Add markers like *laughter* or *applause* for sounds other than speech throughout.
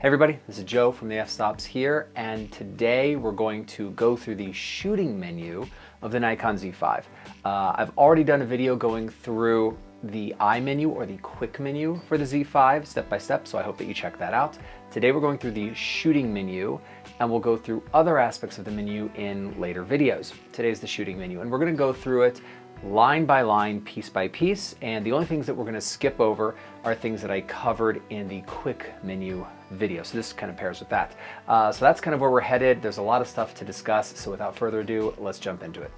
Hey everybody, this is Joe from the f-stops here, and today we're going to go through the shooting menu of the Nikon Z5. Uh, I've already done a video going through the I menu or the quick menu for the Z5 step by step, so I hope that you check that out. Today we're going through the shooting menu and we'll go through other aspects of the menu in later videos. Today's the shooting menu and we're gonna go through it line by line, piece by piece, and the only things that we're gonna skip over are things that I covered in the quick menu video. So this kind of pairs with that. Uh, so that's kind of where we're headed. There's a lot of stuff to discuss. So without further ado, let's jump into it.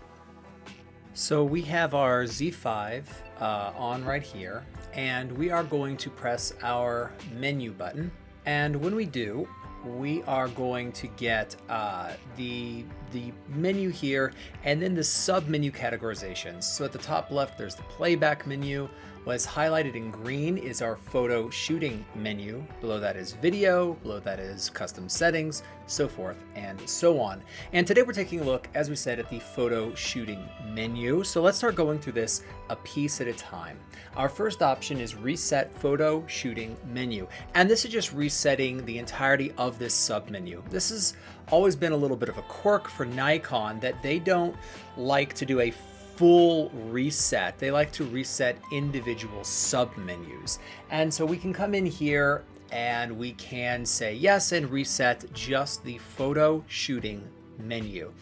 So we have our Z5 uh, on right here, and we are going to press our menu button. And when we do, we are going to get uh, the the menu here and then the sub menu categorizations. So at the top left, there's the playback menu. What's highlighted in green is our photo shooting menu. Below that is video, below that is custom settings, so forth and so on. And today we're taking a look, as we said, at the photo shooting menu. So let's start going through this a piece at a time. Our first option is reset photo shooting menu. And this is just resetting the entirety of this submenu. This has always been a little bit of a quirk for Nikon that they don't like to do a full reset. They like to reset individual submenus. And so we can come in here and we can say yes and reset just the photo shooting menu,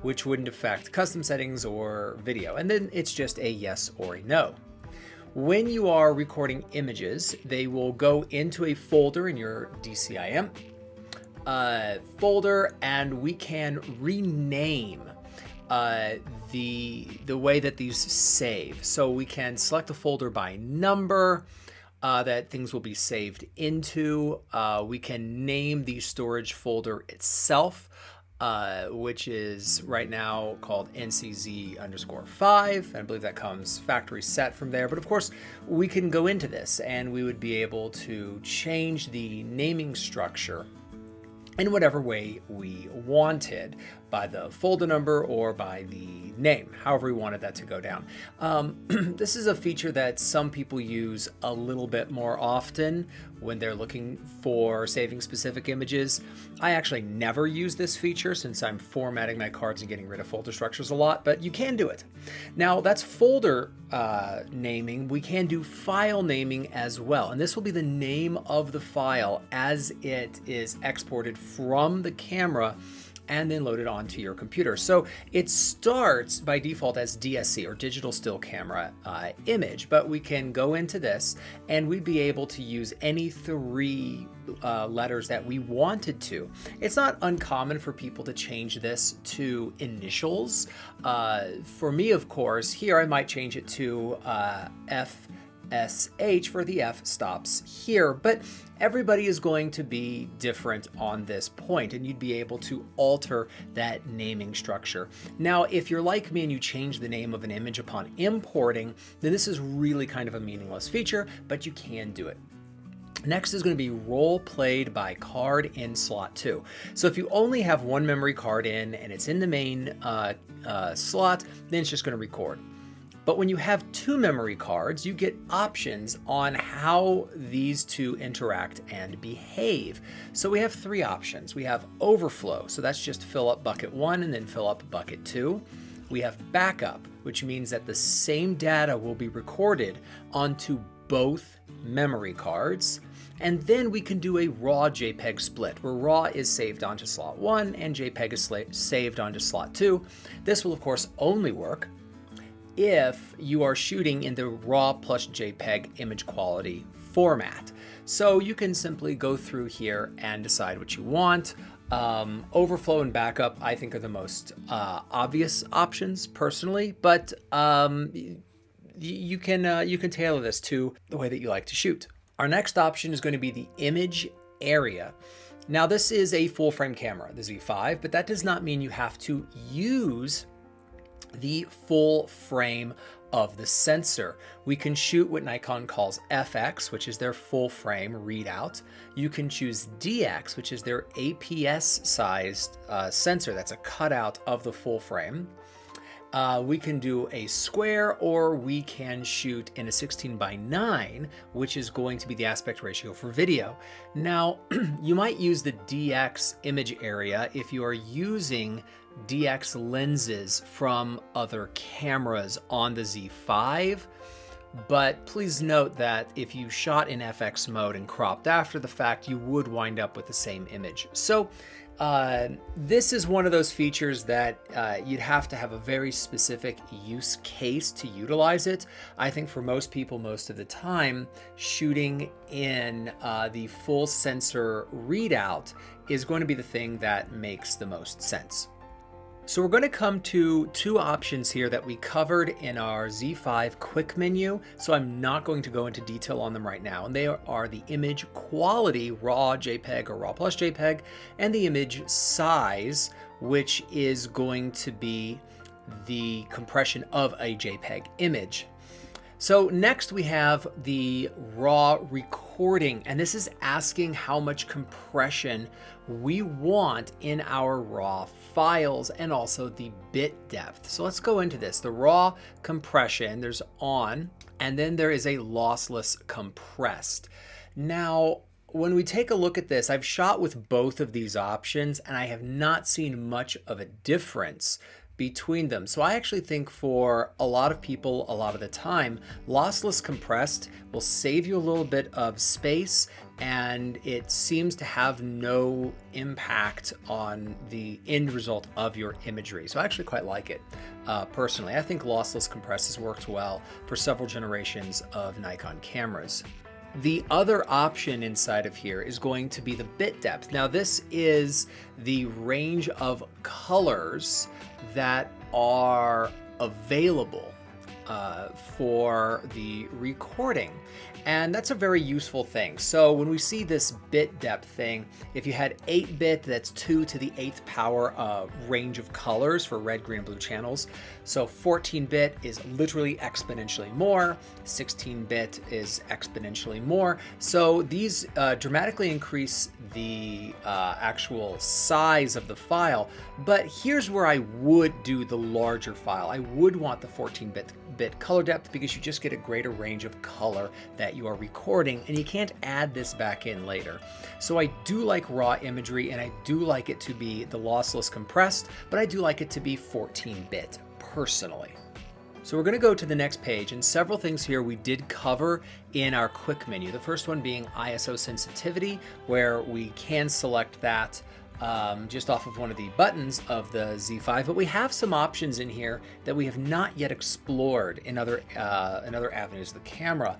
which wouldn't affect custom settings or video. And then it's just a yes or a no. When you are recording images, they will go into a folder in your DCIM uh, folder and we can rename uh, the, the way that these save. So we can select a folder by number uh, that things will be saved into. Uh, we can name the storage folder itself, uh, which is right now called NCZ underscore 5. And I believe that comes factory set from there. But of course, we can go into this and we would be able to change the naming structure in whatever way we wanted by the folder number or by the name, however we wanted that to go down. Um, *clears throat* this is a feature that some people use a little bit more often when they're looking for saving specific images. I actually never use this feature since I'm formatting my cards and getting rid of folder structures a lot, but you can do it. Now that's folder uh, naming. We can do file naming as well, and this will be the name of the file as it is exported from the camera and then load it onto your computer. So it starts by default as DSC or digital still camera uh, image, but we can go into this and we'd be able to use any three uh, letters that we wanted to. It's not uncommon for people to change this to initials. Uh, for me, of course, here I might change it to uh, F SH for the F stops here, but everybody is going to be different on this point and you'd be able to alter that naming structure. Now, if you're like me and you change the name of an image upon importing, then this is really kind of a meaningless feature, but you can do it. Next is going to be role played by card in slot 2. So if you only have one memory card in and it's in the main uh, uh, slot, then it's just going to record. But when you have two memory cards, you get options on how these two interact and behave. So we have three options. We have overflow, so that's just fill up bucket one and then fill up bucket two. We have backup, which means that the same data will be recorded onto both memory cards. And then we can do a raw JPEG split, where raw is saved onto slot 1 and JPEG is saved onto slot 2. This will of course only work if you are shooting in the RAW plus JPEG image quality format. So you can simply go through here and decide what you want. Um, overflow and backup, I think, are the most uh, obvious options personally, but um, you can uh, you can tailor this to the way that you like to shoot. Our next option is going to be the image area. Now this is a full frame camera, the Z5, but that does not mean you have to use the full frame of the sensor. We can shoot what Nikon calls FX, which is their full frame readout. You can choose DX, which is their APS sized uh, sensor. That's a cutout of the full frame. uh, we can do a square or we can shoot in a 16 by 9, which is going to be the aspect ratio for video. Now, *clears throat* you might use the DX image area if you are using DX lenses from other cameras on the Z5. But please note that if you shot in FX mode and cropped after the fact, you would wind up with the same image. So uh, this is one of those features that uh, you'd have to have a very specific use case to utilize it. I think for most people, most of the time, shooting in uh, the full sensor readout is going to be the thing that makes the most sense. So we're going to come to two options here that we covered in our Z5 quick menu. So I'm not going to go into detail on them right now. And they are the image quality, raw JPEG or raw plus JPEG, and the image size, which is going to be the compression of a JPEG image. So next we have the raw recording, and this is asking how much compression we want in our raw files and also the bit depth. So let's go into this. The raw compression, there's on, and then there is a lossless compressed. Now, when we take a look at this, I've shot with both of these options and I have not seen much of a difference between them. So I actually think for a lot of people, a lot of the time, lossless compressed will save you a little bit of space and it seems to have no impact on the end result of your imagery. So I actually quite like it uh, personally. I think lossless compressed has worked well for several generations of Nikon cameras. The other option inside of here is going to be the bit depth. Now this is the range of colors that are available uh, for the recording. And that's a very useful thing. So when we see this bit depth thing, if you had 8-bit, that's 2 to the 8th power range of colors for red, green, and blue channels. So 14-bit is literally exponentially more, 16-bit is exponentially more. So these uh, dramatically increase the uh, actual size of the file. But here's where I would do the larger file. I would want the 14-bit bit color depth because you just get a greater range of color that you are recording and you can't add this back in later. So I do like raw imagery and I do like it to be the lossless compressed, but I do like it to be 14-bit personally. So we're going to go to the next page and several things here we did cover in our quick menu. The first one being ISO sensitivity where we can select that um, just off of one of the buttons of the Z5, but we have some options in here that we have not yet explored in other, uh, in other avenues of the camera.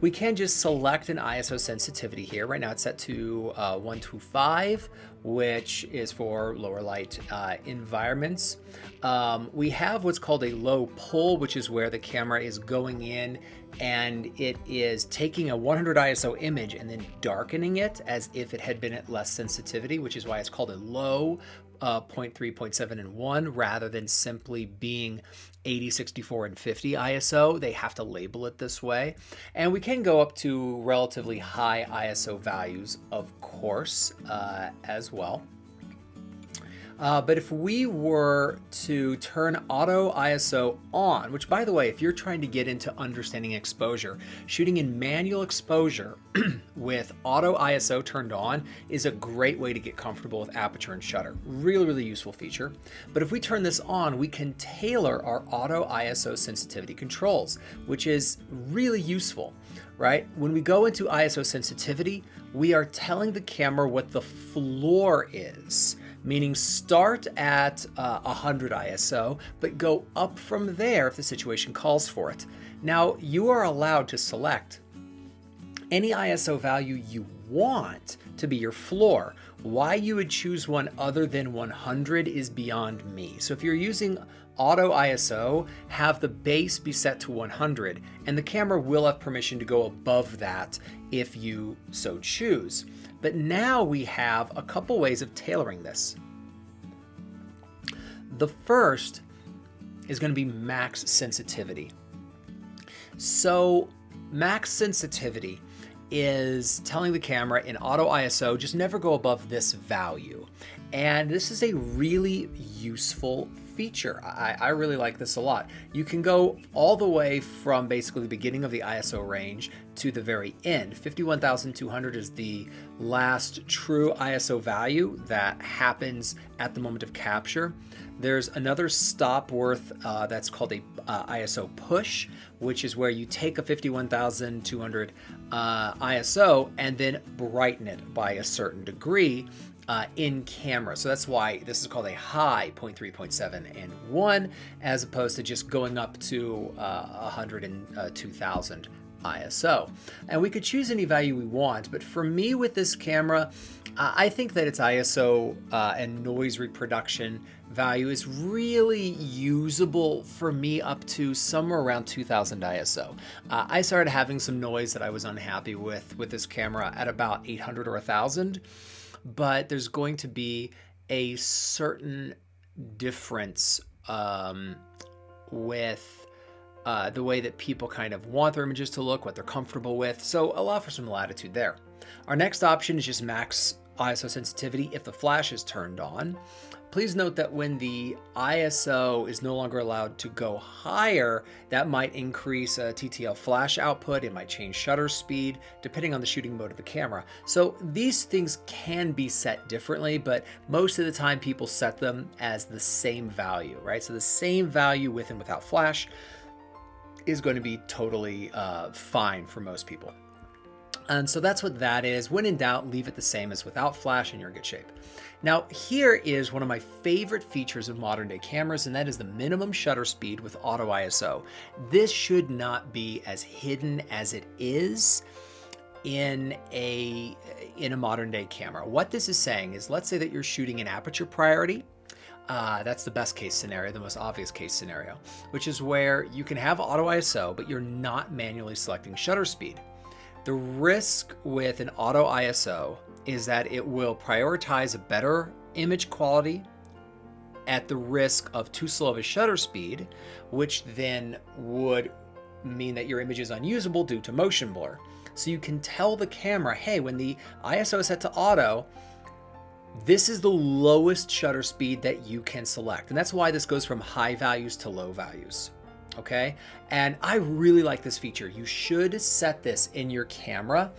We can just select an ISO sensitivity here. Right now it's set to uh, 125, which is for lower light uh, environments. Um, we have what's called a low pull, which is where the camera is going in and it is taking a 100 ISO image and then darkening it as if it had been at less sensitivity, which is why it's called a low uh, 0.3, 0.7, and 1 rather than simply being 80, 64, and 50 ISO. They have to label it this way. And we can go up to relatively high ISO values, of course, uh, as well. Uh, but if we were to turn auto ISO on, which by the way, if you're trying to get into understanding exposure, shooting in manual exposure *clears throat* with auto ISO turned on is a great way to get comfortable with aperture and shutter. Really, really useful feature. But if we turn this on, we can tailor our auto ISO sensitivity controls, which is really useful, right? When we go into ISO sensitivity, we are telling the camera what the floor is meaning start at uh, 100 ISO, but go up from there if the situation calls for it. Now, you are allowed to select any ISO value you want to be your floor. Why you would choose one other than 100 is beyond me. So if you're using auto ISO, have the base be set to 100, and the camera will have permission to go above that if you so choose. But now we have a couple ways of tailoring this. The first is going to be max sensitivity. So max sensitivity is telling the camera in auto ISO, just never go above this value. And this is a really useful feature. I, I really like this a lot. You can go all the way from basically the beginning of the ISO range to the very end. 51,200 is the last true ISO value that happens at the moment of capture. There's another stop worth uh, that's called a uh, ISO push, which is where you take a 51,200 uh, ISO and then brighten it by a certain degree uh, in camera. So that's why this is called a high 0.3, 0.7, and 1, as opposed to just going up to uh, 102,000 ISO. And we could choose any value we want, but for me with this camera, uh, I think that its ISO uh, and noise reproduction value is really usable for me up to somewhere around 2000 ISO. Uh, I started having some noise that I was unhappy with with this camera at about 800 or 1000, but there's going to be a certain difference um, with uh, the way that people kind of want their images to look, what they're comfortable with. So allow for some latitude there. Our next option is just max ISO sensitivity if the flash is turned on. Please note that when the ISO is no longer allowed to go higher, that might increase a TTL flash output, it might change shutter speed, depending on the shooting mode of the camera. So these things can be set differently, but most of the time people set them as the same value, right? So the same value with and without flash is going to be totally uh, fine for most people. And so that's what that is. When in doubt, leave it the same as without flash and you're in good shape. Now, here is one of my favorite features of modern day cameras, and that is the minimum shutter speed with auto ISO. This should not be as hidden as it is in a in a modern day camera. What this is saying is let's say that you're shooting in aperture priority uh, that's the best case scenario, the most obvious case scenario, which is where you can have auto ISO, but you're not manually selecting shutter speed. The risk with an auto ISO is that it will prioritize a better image quality at the risk of too slow of a shutter speed, which then would mean that your image is unusable due to motion blur. So you can tell the camera, hey, when the ISO is set to auto, this is the lowest shutter speed that you can select. And that's why this goes from high values to low values. Okay. And I really like this feature. You should set this in your camera.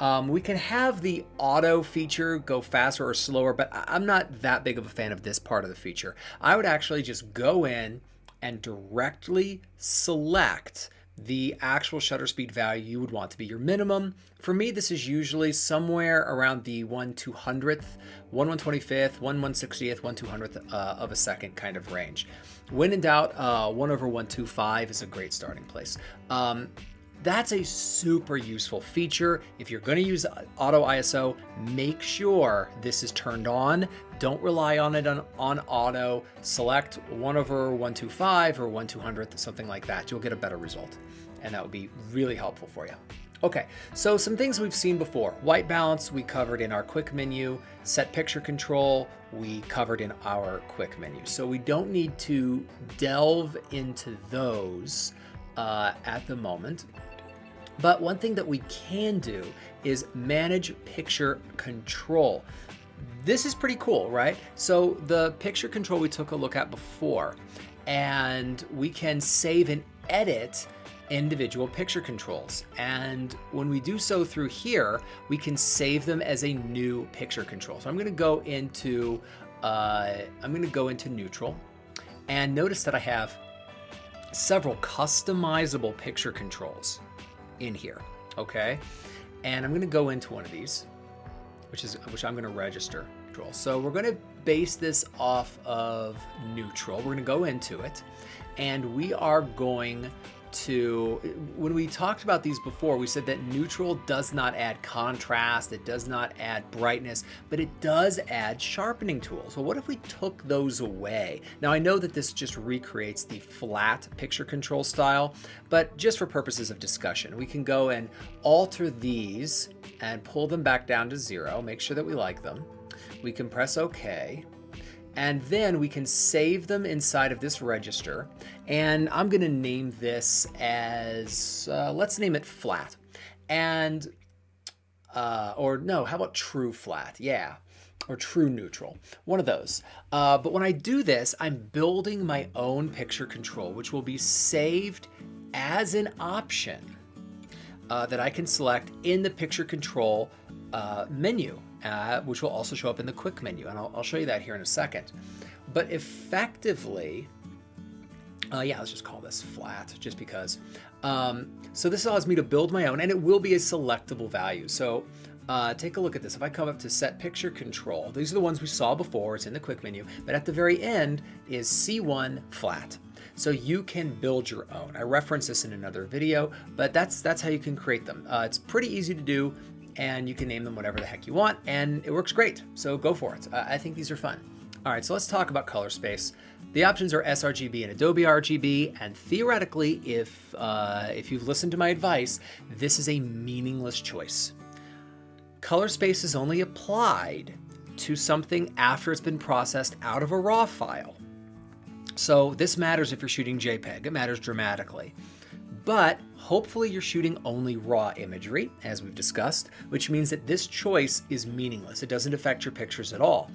Um, we can have the auto feature go faster or slower, but I'm not that big of a fan of this part of the feature. I would actually just go in and directly select the actual shutter speed value you would want to be your minimum. For me, this is usually somewhere around the 1 200th, 1 125th, 1 160th, 1 200th uh, of a second kind of range. When in doubt, uh, 1 over 125 is a great starting place. Um, that's a super useful feature. If you're going to use auto ISO, make sure this is turned on. Don't rely on it on, on auto. Select 1 over 125 or 1 200th, something like that. You'll get a better result. And that would be really helpful for you. Okay, so some things we've seen before. White balance, we covered in our quick menu. Set picture control, we covered in our quick menu. So we don't need to delve into those uh, at the moment. But one thing that we can do is manage picture control. This is pretty cool, right? So the picture control we took a look at before, and we can save and edit individual picture controls. And when we do so through here, we can save them as a new picture control. So I'm gonna go into, uh, I'm gonna go into neutral and notice that I have several customizable picture controls in here, okay? And I'm gonna go into one of these, which is which I'm gonna register. So we're gonna base this off of neutral. We're gonna go into it and we are going to, when we talked about these before, we said that neutral does not add contrast, it does not add brightness, but it does add sharpening tools. Well, what if we took those away? Now I know that this just recreates the flat picture control style, but just for purposes of discussion, we can go and alter these and pull them back down to zero, make sure that we like them. We can press OK and then we can save them inside of this register. And I'm going to name this as, uh, let's name it flat. And uh, or no, how about true flat? Yeah, or true neutral, one of those. Uh, but when I do this, I'm building my own picture control, which will be saved as an option uh, that I can select in the picture control uh, menu, uh, which will also show up in the quick menu. And I'll, I'll, show you that here in a second. But effectively, uh, yeah, let's just call this flat just because. Um, so this allows me to build my own and it will be a selectable value. So uh, take a look at this. If I come up to set picture control, these are the ones we saw before. It's in the quick menu, but at the very end is C1 flat. So you can build your own. I reference this in another video, but that's that's how you can create them. Uh, it's pretty easy to do and you can name them whatever the heck you want and it works great. So go for it. I think these are fun. All right, so let's talk about color space. The options are sRGB and Adobe RGB, and theoretically, if, uh, if you've listened to my advice, this is a meaningless choice. Color space is only applied to something after it's been processed out of a RAW file. So this matters if you're shooting JPEG, it matters dramatically. But hopefully you're shooting only raw imagery, as we've discussed, which means that this choice is meaningless. It doesn't affect your pictures at all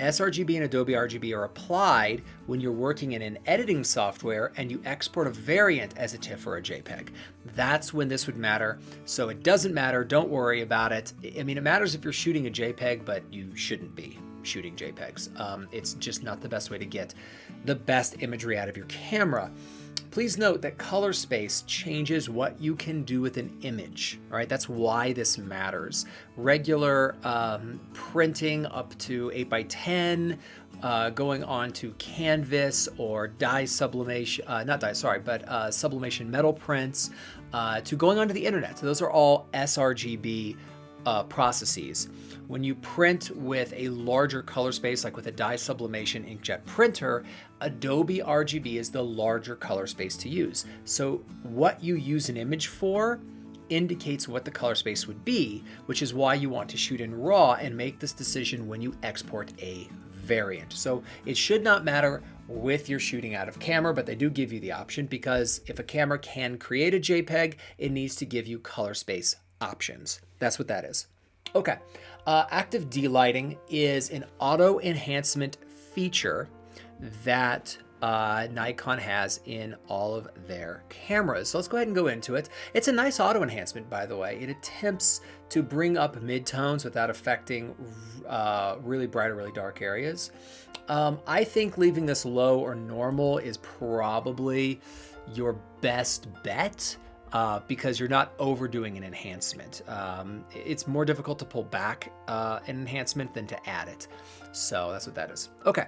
sRGB and Adobe RGB are applied when you're working in an editing software and you export a variant as a TIFF or a JPEG. That's when this would matter. So it doesn't matter, don't worry about it. I mean, it matters if you're shooting a JPEG, but you shouldn't be shooting JPEGs. Um, it's just not the best way to get the best imagery out of your camera. Please note that color space changes what you can do with an image, all right? That's why this matters. Regular um, printing up to 8 by 10 uh, going on to canvas or dye sublimation, uh, not dye, sorry, but uh, sublimation metal prints, uh, to going onto the internet. So those are all sRGB uh, processes. When you print with a larger color space, like with a dye sublimation inkjet printer, Adobe RGB is the larger color space to use. So what you use an image for indicates what the color space would be, which is why you want to shoot in RAW and make this decision when you export a variant. So it should not matter with your shooting out of camera, but they do give you the option because if a camera can create a JPEG, it needs to give you color space options. That's what that is. Okay, uh, active D-Lighting is an auto enhancement feature that uh, Nikon has in all of their cameras. So let's go ahead and go into it. It's a nice auto enhancement, by the way. It attempts to bring up midtones without affecting uh, really bright or really dark areas. Um, I think leaving this low or normal is probably your best bet uh, because you're not overdoing an enhancement. Um, it's more difficult to pull back uh, an enhancement than to add it. So that's what that is. Okay.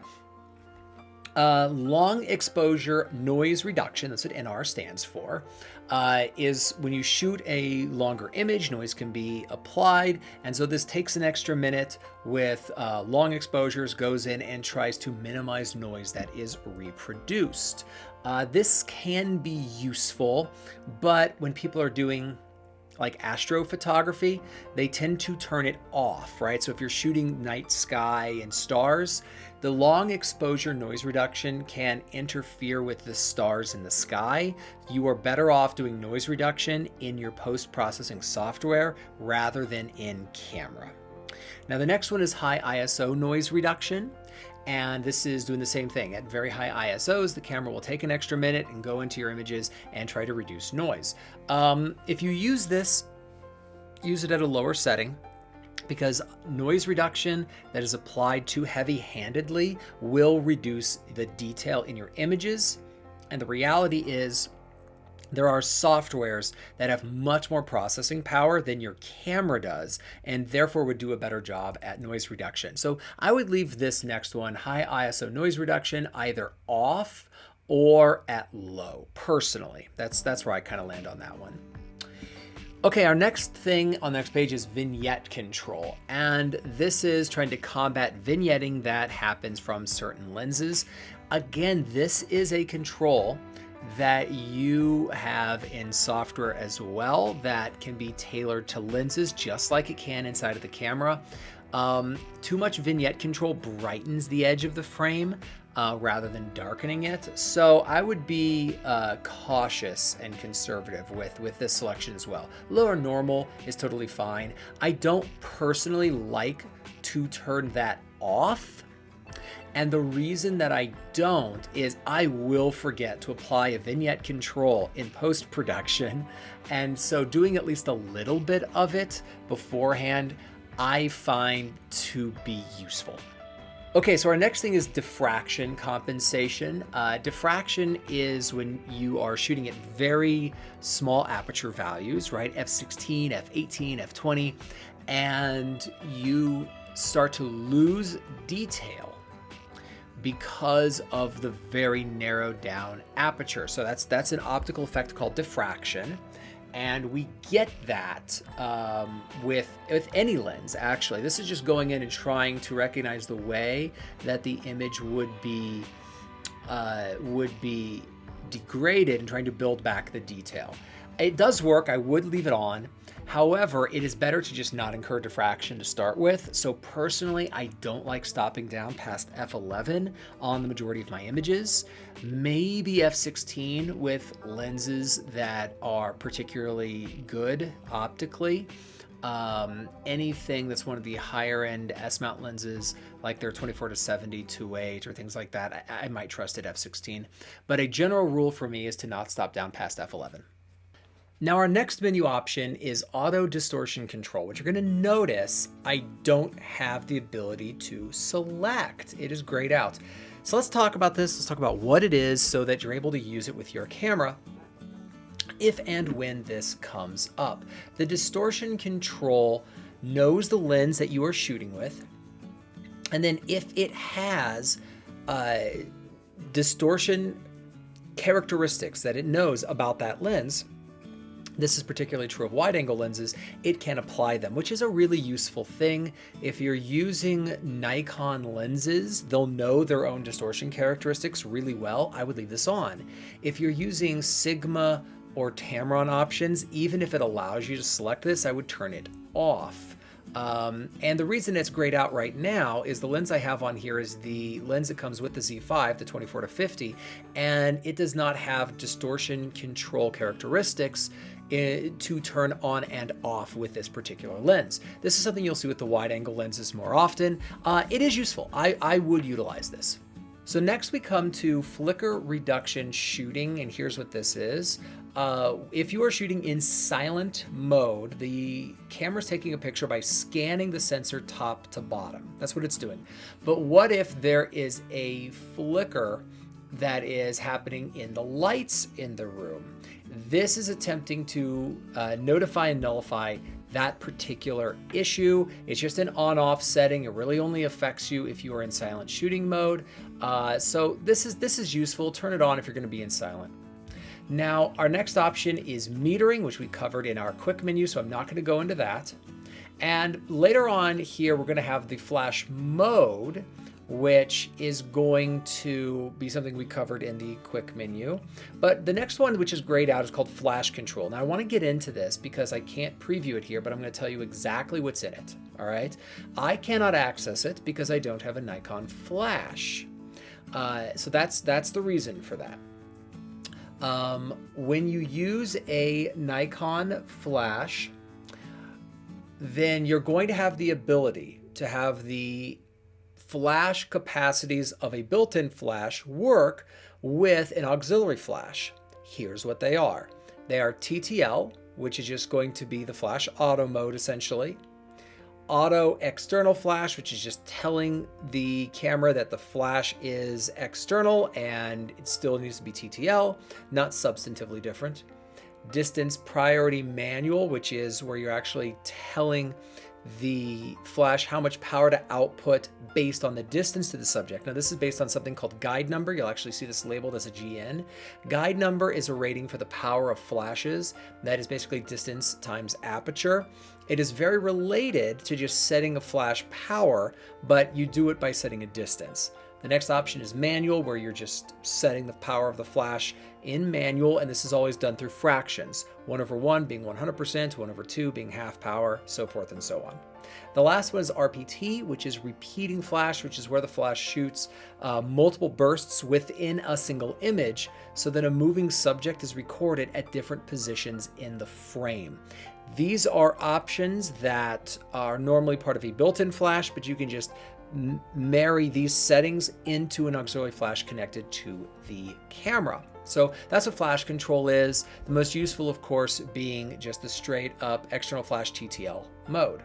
Uh, long exposure noise reduction, that's what NR stands for, uh, is when you shoot a longer image, noise can be applied. And so this takes an extra minute with uh, long exposures, goes in and tries to minimize noise that is reproduced. Uh, this can be useful, but when people are doing like astrophotography, they tend to turn it off, right? So if you're shooting night sky and stars, the long exposure noise reduction can interfere with the stars in the sky. You are better off doing noise reduction in your post-processing software rather than in camera. Now the next one is high ISO noise reduction. And this is doing the same thing. At very high ISOs, the camera will take an extra minute and go into your images and try to reduce noise. Um, if you use this, use it at a lower setting because noise reduction that is applied too heavy-handedly will reduce the detail in your images. And the reality is there are softwares that have much more processing power than your camera does and therefore would do a better job at noise reduction. So I would leave this next one, high ISO noise reduction, either off or at low, personally. That's, that's where I kind of land on that one. Okay, our next thing on the next page is vignette control. And this is trying to combat vignetting that happens from certain lenses. Again, this is a control that you have in software as well that can be tailored to lenses just like it can inside of the camera. Um, too much vignette control brightens the edge of the frame uh, rather than darkening it. So I would be uh, cautious and conservative with, with this selection as well. Lower normal is totally fine. I don't personally like to turn that off. And the reason that I don't is I will forget to apply a vignette control in post-production. And so doing at least a little bit of it beforehand, I find to be useful. Okay, so our next thing is diffraction compensation. Uh, diffraction is when you are shooting at very small aperture values, right? F16, F18, F20, and you start to lose detail because of the very narrowed down aperture. So that's that's an optical effect called diffraction. And we get that um, with with any lens actually. This is just going in and trying to recognize the way that the image would be uh, would be degraded and trying to build back the detail. It does work. I would leave it on However, it is better to just not incur diffraction to start with. So personally, I don't like stopping down past f11 on the majority of my images. Maybe f16 with lenses that are particularly good optically. Um, anything that's one of the higher end S mount lenses, like their 24 to 70 2.8 or things like that, I, I might trust at f16. But a general rule for me is to not stop down past f11. Now our next menu option is auto distortion control, which you're gonna notice I don't have the ability to select. It is grayed out. So let's talk about this. Let's talk about what it is so that you're able to use it with your camera if and when this comes up. The distortion control knows the lens that you are shooting with. And then if it has uh, distortion characteristics that it knows about that lens, this is particularly true of wide angle lenses, it can apply them, which is a really useful thing. If you're using Nikon lenses, they'll know their own distortion characteristics really well. I would leave this on. If you're using Sigma or Tamron options, even if it allows you to select this, I would turn it off. Um, and the reason it's grayed out right now is the lens I have on here is the lens that comes with the Z5, the 24 to 50, and it does not have distortion control characteristics to turn on and off with this particular lens. This is something you'll see with the wide angle lenses more often. Uh, it is useful. I, I would utilize this. So next we come to flicker reduction shooting, and here's what this is. Uh, if you are shooting in silent mode, the camera's taking a picture by scanning the sensor top to bottom. That's what it's doing. But what if there is a flicker that is happening in the lights in the room? This is attempting to uh, notify and nullify that particular issue. It's just an on-off setting. It really only affects you if you are in silent shooting mode. Uh, so this is this is useful. Turn it on if you're going to be in silent. Now, our next option is metering, which we covered in our quick menu, so I'm not going to go into that. And later on here, we're going to have the flash mode, which is going to be something we covered in the quick menu. But the next one, which is grayed out, is called flash control. Now I want to get into this because I can't preview it here, but I'm going to tell you exactly what's in it. All right. I cannot access it because I don't have a Nikon flash. Uh, so that's that's the reason for that. Um, when you use a Nikon flash, then you're going to have the ability to have the flash capacities of a built-in flash work with an auxiliary flash. Here's what they are. They are TTL, which is just going to be the flash auto mode essentially. Auto external flash, which is just telling the camera that the flash is external and it still needs to be TTL, not substantively different. Distance priority manual, which is where you're actually telling the flash how much power to output based on the distance to the subject. Now this is based on something called guide number. You'll actually see this labeled as a GN. Guide number is a rating for the power of flashes. That is basically distance times aperture. It is very related to just setting a flash power, but you do it by setting a distance. The next option is manual, where you're just setting the power of the flash in manual, and this is always done through fractions. 1 over 1 being 100%, 1 over 2 being half power, so forth and so on. The last one is RPT, which is repeating flash, which is where the flash shoots uh, multiple bursts within a single image so that a moving subject is recorded at different positions in the frame. These are options that are normally part of a built-in flash, but you can just marry these settings into an auxiliary flash connected to the camera. So that's what flash control is. The most useful, of course, being just the straight up external flash TTL mode.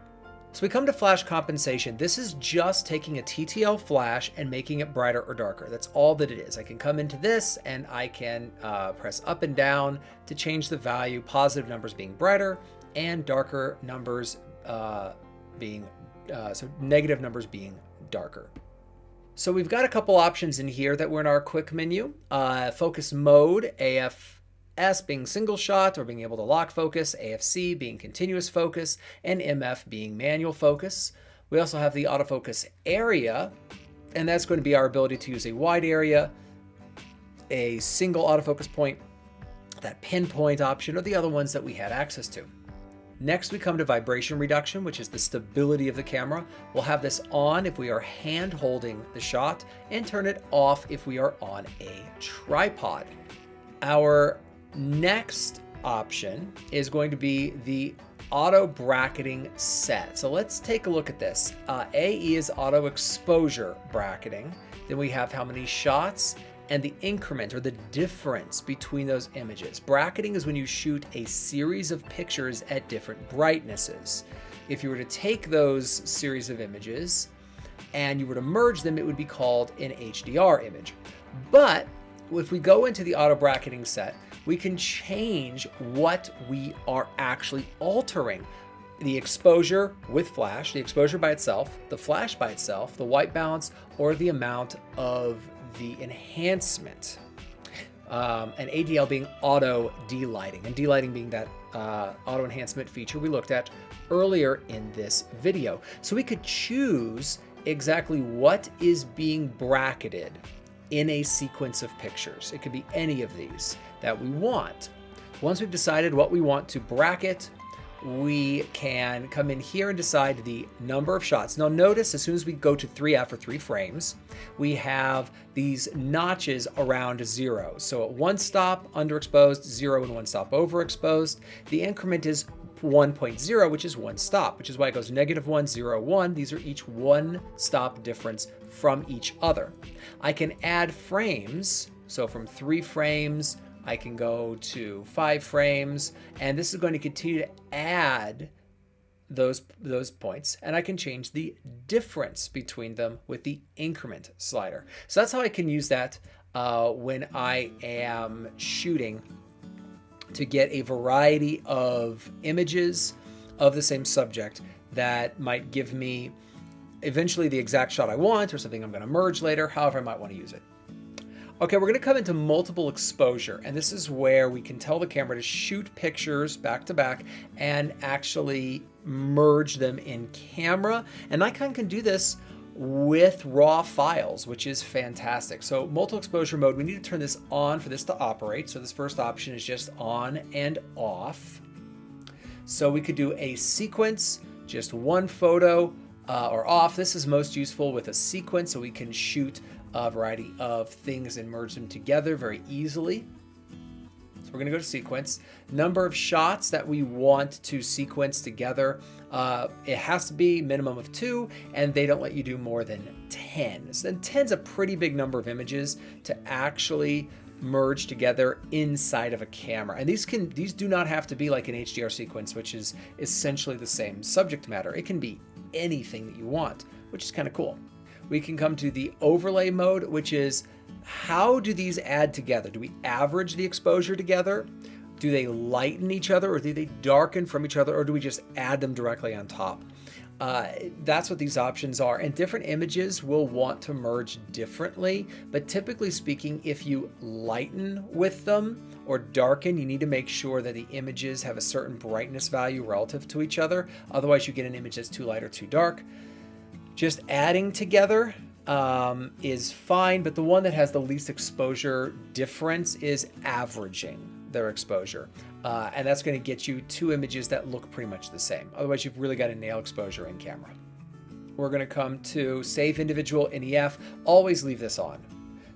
So we come to flash compensation. This is just taking a TTL flash and making it brighter or darker. That's all that it is. I can come into this and I can uh, press up and down to change the value, positive numbers being brighter and darker numbers uh, being, uh, so negative numbers being darker. So we've got a couple options in here that were in our quick menu. Uh, focus mode, AFS being single shot or being able to lock focus, AFC being continuous focus, and MF being manual focus. We also have the autofocus area, and that's going to be our ability to use a wide area, a single autofocus point, that pinpoint option, or the other ones that we had access to. Next, we come to vibration reduction, which is the stability of the camera. We'll have this on if we are hand holding the shot and turn it off if we are on a tripod. Our next option is going to be the auto bracketing set. So let's take a look at this. Uh, AE is auto exposure bracketing. Then we have how many shots and the increment or the difference between those images. Bracketing is when you shoot a series of pictures at different brightnesses. If you were to take those series of images and you were to merge them, it would be called an HDR image. But if we go into the auto bracketing set, we can change what we are actually altering. The exposure with flash, the exposure by itself, the flash by itself, the white balance, or the amount of the enhancement. Um, and ADL being auto D-Lighting, and D-Lighting being that uh, auto enhancement feature we looked at earlier in this video. So we could choose exactly what is being bracketed in a sequence of pictures. It could be any of these that we want. Once we've decided what we want to bracket, we can come in here and decide the number of shots. Now notice as soon as we go to 3F or 3 frames, we have these notches around zero. So at one stop underexposed, zero and one stop overexposed. The increment is 1.0, which is one stop, which is why it goes negative 1, 0, 1. These are each one stop difference from each other. I can add frames, so from three frames I can go to five frames, and this is going to continue to add those, those points, and I can change the difference between them with the increment slider. So that's how I can use that uh, when I am shooting to get a variety of images of the same subject that might give me eventually the exact shot I want or something I'm going to merge later, however I might want to use it. Okay, we're going to come into multiple exposure, and this is where we can tell the camera to shoot pictures back to back and actually merge them in camera. And Nikon can do this with raw files, which is fantastic. So multiple exposure mode, we need to turn this on for this to operate. So this first option is just on and off. So we could do a sequence, just one photo uh, or off. This is most useful with a sequence so we can shoot a variety of things and merge them together very easily. So we're going to go to sequence. Number of shots that we want to sequence together. Uh, it has to be minimum of two, and they don't let you do more than 10. So then 10 is a pretty big number of images to actually merge together inside of a camera. And these can these do not have to be like an HDR sequence, which is essentially the same subject matter. It can be anything that you want, which is kind of cool we can come to the overlay mode, which is how do these add together? Do we average the exposure together? Do they lighten each other or do they darken from each other or do we just add them directly on top? Uh, that's what these options are. And different images will want to merge differently. But typically speaking, if you lighten with them or darken, you need to make sure that the images have a certain brightness value relative to each other. Otherwise, you get an image that's too light or too dark. Just adding together um, is fine, but the one that has the least exposure difference is averaging their exposure. Uh, and that's going to get you two images that look pretty much the same. Otherwise, you've really got to nail exposure in camera. We're going to come to save individual NEF. Always leave this on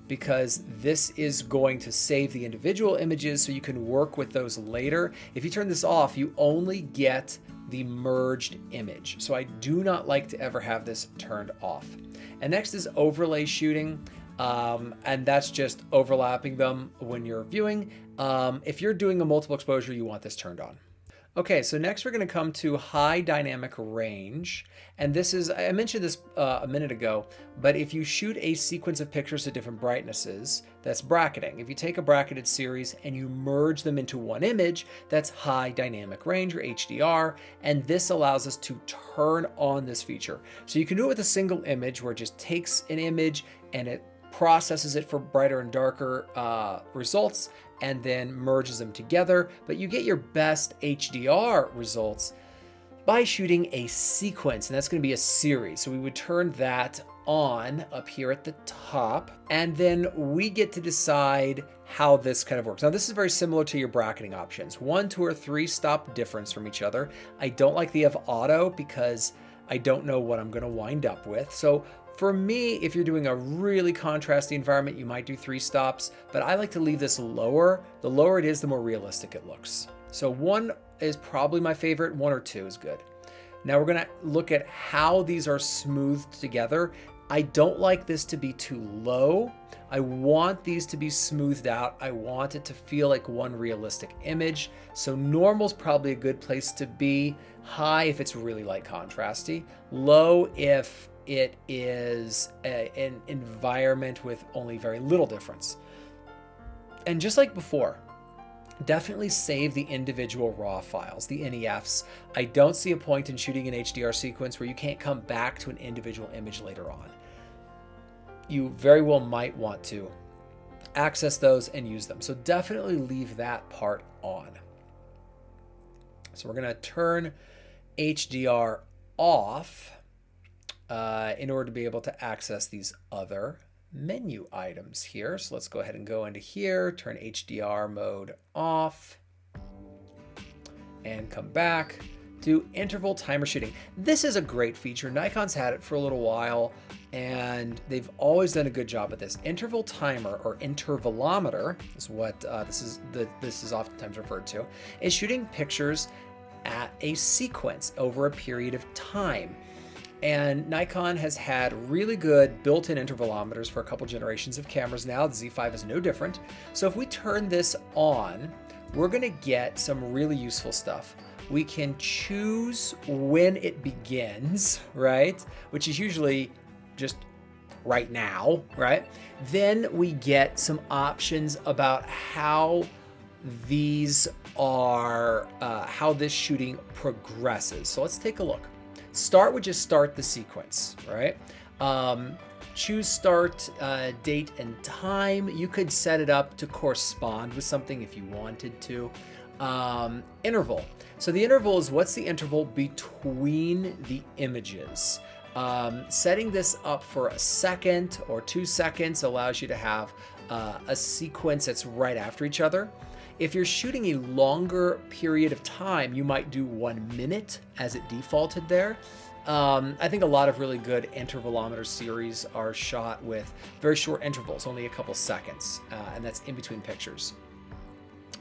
because this is going to save the individual images so you can work with those later. If you turn this off, you only get the merged image. So I do not like to ever have this turned off. And next is overlay shooting. Um, and that's just overlapping them when you're viewing. Um, if you're doing a multiple exposure, you want this turned on. Okay, so next we're going to come to high dynamic range. And this is, I mentioned this uh, a minute ago, but if you shoot a sequence of pictures at different brightnesses, that's bracketing. If you take a bracketed series and you merge them into one image, that's high dynamic range or HDR. And this allows us to turn on this feature. So you can do it with a single image where it just takes an image and it processes it for brighter and darker uh, results, and then merges them together. But you get your best HDR results by shooting a sequence, and that's going to be a series. So we would turn that on up here at the top, and then we get to decide how this kind of works. Now, this is very similar to your bracketing options. One, two, or three stop difference from each other. I don't like the of auto because I don't know what I'm going to wind up with. So for me, if you're doing a really contrasty environment, you might do three stops, but I like to leave this lower. The lower it is, the more realistic it looks. So one is probably my favorite, one or two is good. Now we're gonna look at how these are smoothed together. I don't like this to be too low. I want these to be smoothed out. I want it to feel like one realistic image. So normal is probably a good place to be. High if it's really light contrasty. Low if it is a, an environment with only very little difference. And just like before, definitely save the individual raw files, the NEFs. I don't see a point in shooting an HDR sequence where you can't come back to an individual image later on. You very well might want to access those and use them. So definitely leave that part on. So we're going to turn HDR off uh, in order to be able to access these other menu items here. So let's go ahead and go into here, turn HDR mode off, and come back to interval timer shooting. This is a great feature. Nikon's had it for a little while and they've always done a good job at this. Interval timer or intervalometer is what uh, this is the, this is oftentimes referred to, is shooting pictures at a sequence over a period of time. And Nikon has had really good built-in intervalometers for a couple generations of cameras now. The Z5 is no different. So if we turn this on, we're gonna get some really useful stuff. We can choose when it begins, *laughs* right? Which is usually just right now, right? Then we get some options about how these are, uh, how this shooting progresses. So let's take a look. Start would just start the sequence, right? Um, choose start uh, date and time. You could set it up to correspond with something if you wanted to. Um, interval. So the interval is what's the interval between the images. Um, setting this up for a second or two seconds allows you to have uh, a sequence that's right after each other. If you're shooting a longer period of time, you might do one minute as it defaulted there. Um, I think a lot of really good intervalometer series are shot with very short intervals, only a couple seconds, uh, and that's in between pictures,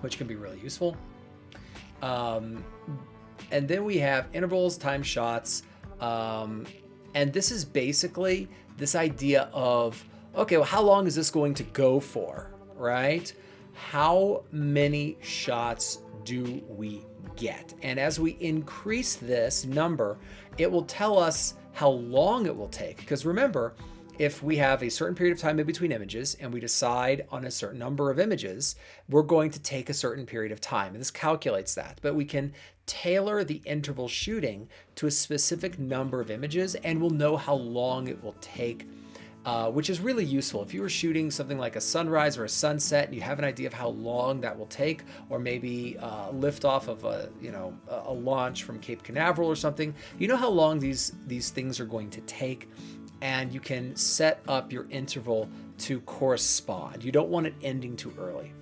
which can be really useful. Um, and then we have intervals, time shots, um, and this is basically this idea of okay, well, how long is this going to go for, right? How many shots do we get? And as we increase this number, it will tell us how long it will take. Because remember, if we have a certain period of time in between images and we decide on a certain number of images, we're going to take a certain period of time. And this calculates that. But we can tailor the interval shooting to a specific number of images and we'll know how long it will take uh, which is really useful. If you were shooting something like a sunrise or a sunset and you have an idea of how long that will take, or maybe uh, lift off of a, you know, a launch from Cape Canaveral or something, you know how long these, these things are going to take and you can set up your interval to correspond. You don't want it ending too early.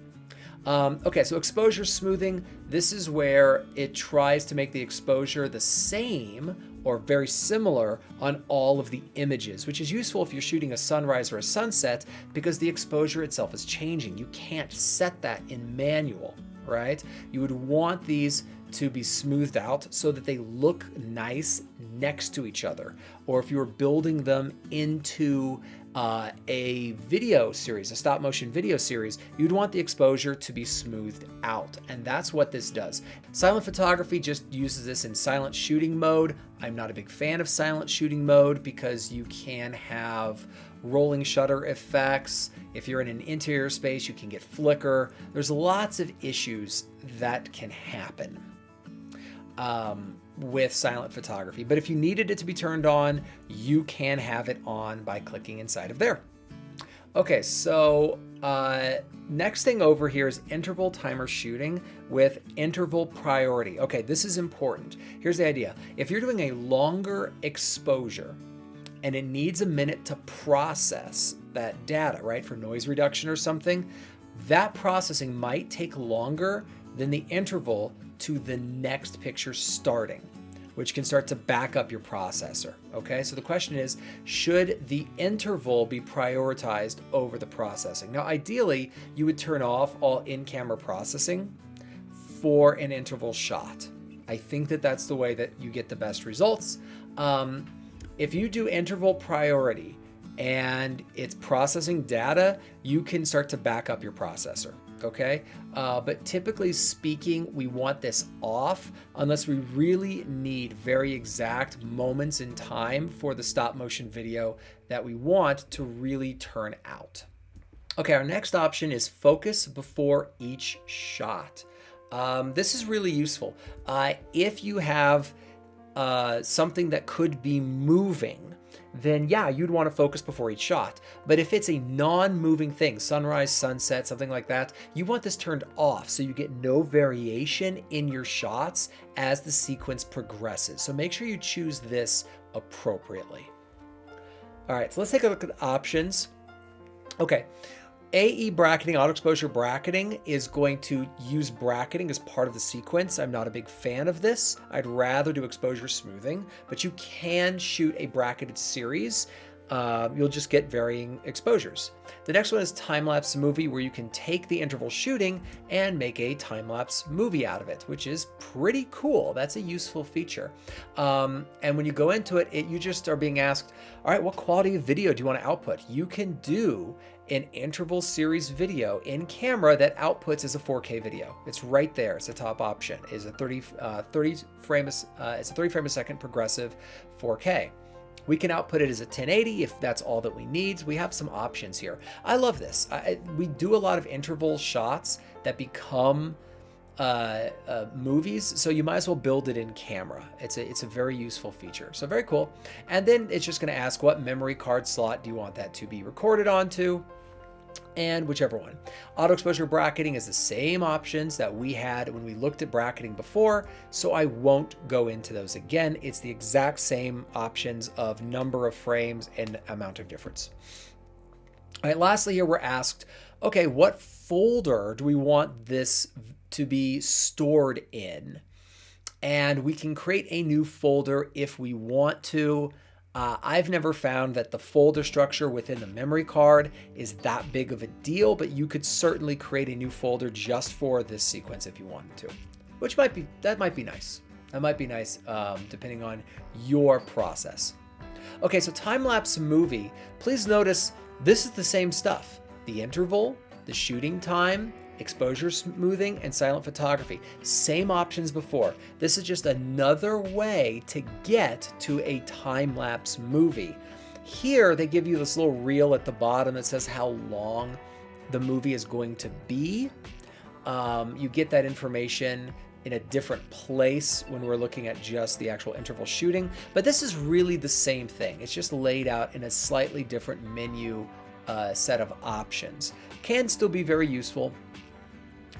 Um, okay, so exposure smoothing, this is where it tries to make the exposure the same or very similar on all of the images, which is useful if you're shooting a sunrise or a sunset because the exposure itself is changing. You can't set that in manual, right? You would want these to be smoothed out so that they look nice next to each other. Or if you were building them into uh, a video series, a stop motion video series, you'd want the exposure to be smoothed out. And that's what this does. Silent photography just uses this in silent shooting mode. I'm not a big fan of silent shooting mode because you can have rolling shutter effects. If you're in an interior space, you can get flicker. There's lots of issues that can happen. Um, with silent photography. But if you needed it to be turned on, you can have it on by clicking inside of there. Okay, so uh, next thing over here is interval timer shooting with interval priority. Okay, this is important. Here's the idea. If you're doing a longer exposure and it needs a minute to process that data, right, for noise reduction or something, that processing might take longer than the interval to the next picture starting, which can start to back up your processor. Okay, so the question is, should the interval be prioritized over the processing? Now, ideally, you would turn off all in-camera processing for an interval shot. I think that that's the way that you get the best results. Um, if you do interval priority and it's processing data, you can start to back up your processor okay? Uh, but typically speaking, we want this off unless we really need very exact moments in time for the stop motion video that we want to really turn out. Okay, our next option is focus before each shot. Um, this is really useful. Uh, if you have uh, something that could be moving, then yeah, you'd want to focus before each shot. But if it's a non-moving thing, sunrise, sunset, something like that, you want this turned off so you get no variation in your shots as the sequence progresses. So make sure you choose this appropriately. All right, so let's take a look at options. Okay, AE bracketing, auto exposure bracketing, is going to use bracketing as part of the sequence. I'm not a big fan of this. I'd rather do exposure smoothing, but you can shoot a bracketed series. Uh, you'll just get varying exposures. The next one is time-lapse movie where you can take the interval shooting and make a time-lapse movie out of it, which is pretty cool. That's a useful feature. Um, and when you go into it, it, you just are being asked, all right, what quality of video do you want to output? You can do an interval series video in camera that outputs as a 4K video. It's right there. It's a top option. Is a 30 uh, 30 frame uh, it's a 30 frame a second progressive 4K. We can output it as a 1080 if that's all that we need. We have some options here. I love this. I, we do a lot of interval shots that become uh, uh, movies, so you might as well build it in camera. It's a, it's a very useful feature. So very cool. And then it's just going to ask what memory card slot do you want that to be recorded onto and whichever one. Auto exposure bracketing is the same options that we had when we looked at bracketing before, so I won't go into those again. It's the exact same options of number of frames and amount of difference. All right, lastly here we're asked, okay, what folder do we want this to be stored in? And we can create a new folder if we want to. Uh, I've never found that the folder structure within the memory card is that big of a deal, but you could certainly create a new folder just for this sequence if you wanted to, which might be, that might be nice. That might be nice um, depending on your process. Okay, so time-lapse movie, please notice this is the same stuff. The interval, the shooting time, exposure smoothing, and silent photography. Same options before. This is just another way to get to a time-lapse movie. Here, they give you this little reel at the bottom that says how long the movie is going to be. Um, you get that information in a different place when we're looking at just the actual interval shooting, but this is really the same thing. It's just laid out in a slightly different menu uh, set of options. Can still be very useful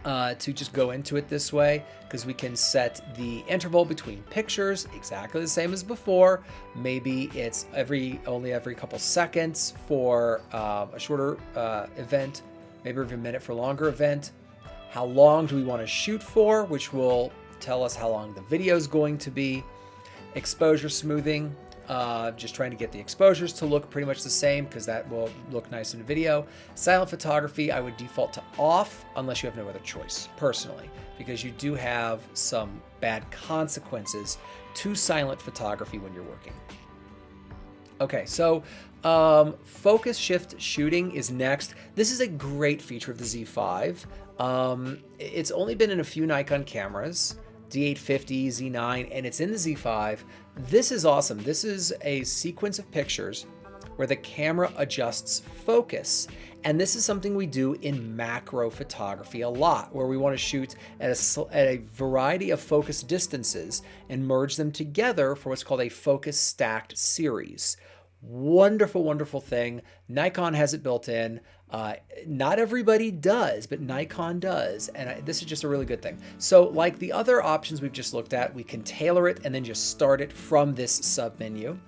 uh, to just go into it this way because we can set the interval between pictures exactly the same as before. Maybe it's every only every couple seconds for uh, a shorter uh, event, maybe every minute for a longer event. How long do we want to shoot for, which will tell us how long the video is going to be. Exposure smoothing, uh, just trying to get the exposures to look pretty much the same because that will look nice in video. Silent photography, I would default to off unless you have no other choice, personally, because you do have some bad consequences to silent photography when you're working. Okay, so um, focus shift shooting is next. This is a great feature of the Z5. Um, it's only been in a few Nikon cameras. D850, Z9, and it's in the Z5. This is awesome. This is a sequence of pictures where the camera adjusts focus. And this is something we do in macro photography a lot, where we want to shoot at a, at a variety of focus distances and merge them together for what's called a focus stacked series. Wonderful, wonderful thing. Nikon has it built in. Uh, not everybody does, but Nikon does, and I, this is just a really good thing. So like the other options we've just looked at, we can tailor it and then just start it from this sub menu.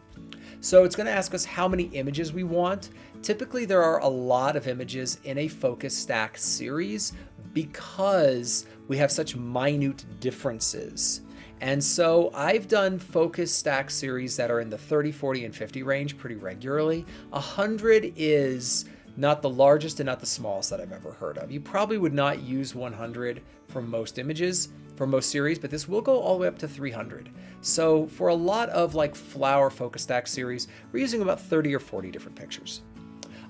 So it's going to ask us how many images we want. Typically there are a lot of images in a focus stack series because we have such minute differences. And so I've done focus stack series that are in the 30, 40, and 50 range pretty regularly. 100 is not the largest and not the smallest that I've ever heard of. You probably would not use 100 for most images, for most series, but this will go all the way up to 300. So for a lot of like flower focus stack series, we're using about 30 or 40 different pictures.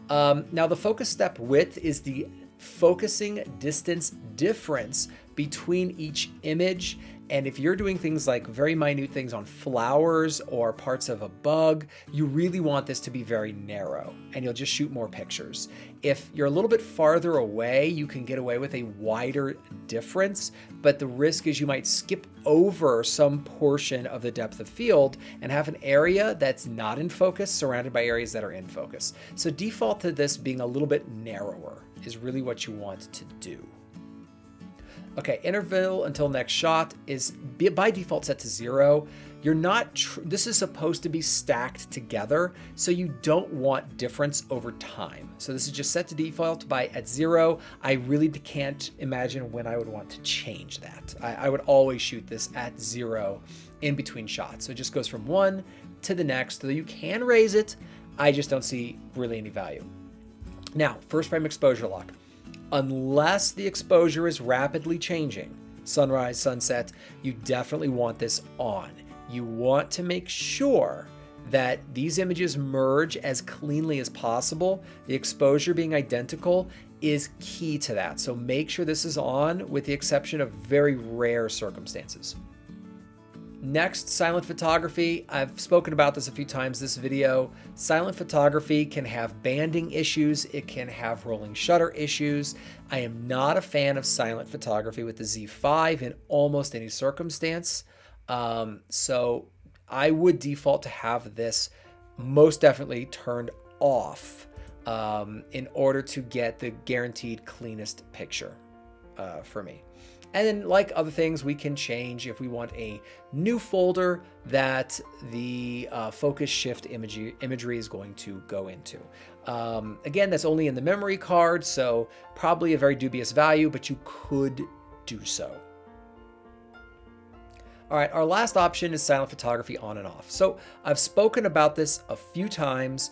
Um, now the focus step width is the focusing distance difference between each image and if you're doing things like very minute things on flowers or parts of a bug, you really want this to be very narrow and you'll just shoot more pictures. If you're a little bit farther away, you can get away with a wider difference, but the risk is you might skip over some portion of the depth of field and have an area that's not in focus surrounded by areas that are in focus. So default to this being a little bit narrower is really what you want to do. Okay, interval until next shot is by default set to zero. You're not, this is supposed to be stacked together, so you don't want difference over time. So this is just set to default by at zero. I really can't imagine when I would want to change that. I, I would always shoot this at zero in between shots. So it just goes from one to the next, so you can raise it. I just don't see really any value. Now, first frame exposure lock unless the exposure is rapidly changing, sunrise, sunset, you definitely want this on. You want to make sure that these images merge as cleanly as possible. The exposure being identical is key to that. So make sure this is on with the exception of very rare circumstances. Next, silent photography. I've spoken about this a few times this video. Silent photography can have banding issues. It can have rolling shutter issues. I am not a fan of silent photography with the Z5 in almost any circumstance. Um, so I would default to have this most definitely turned off um, in order to get the guaranteed cleanest picture uh, for me. And then like other things, we can change if we want a new folder that the uh, focus shift imagery, imagery is going to go into. Um, again, that's only in the memory card, so probably a very dubious value, but you could do so. All right, our last option is silent photography on and off. So I've spoken about this a few times,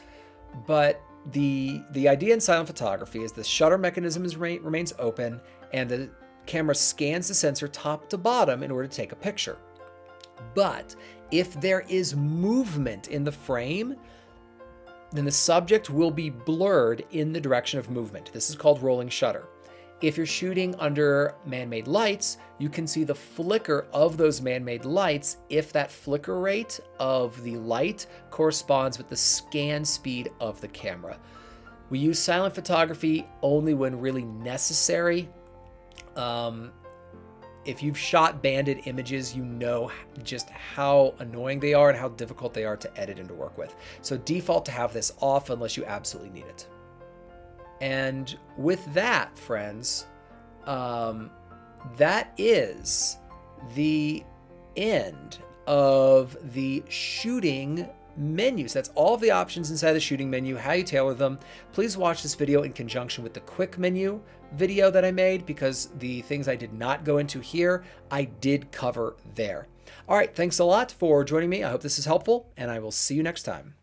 but the the idea in silent photography is the shutter mechanism is, remains open and the camera scans the sensor top to bottom in order to take a picture. But if there is movement in the frame, then the subject will be blurred in the direction of movement. This is called rolling shutter. If you're shooting under man-made lights, you can see the flicker of those man-made lights if that flicker rate of the light corresponds with the scan speed of the camera. We use silent photography only when really necessary um, if you've shot banded images, you know just how annoying they are and how difficult they are to edit and to work with. So default to have this off unless you absolutely need it. And with that, friends, um, that is the end of the shooting menus. That's all of the options inside the shooting menu, how you tailor them. Please watch this video in conjunction with the quick menu video that I made because the things I did not go into here, I did cover there. All right, thanks a lot for joining me. I hope this is helpful, and I will see you next time.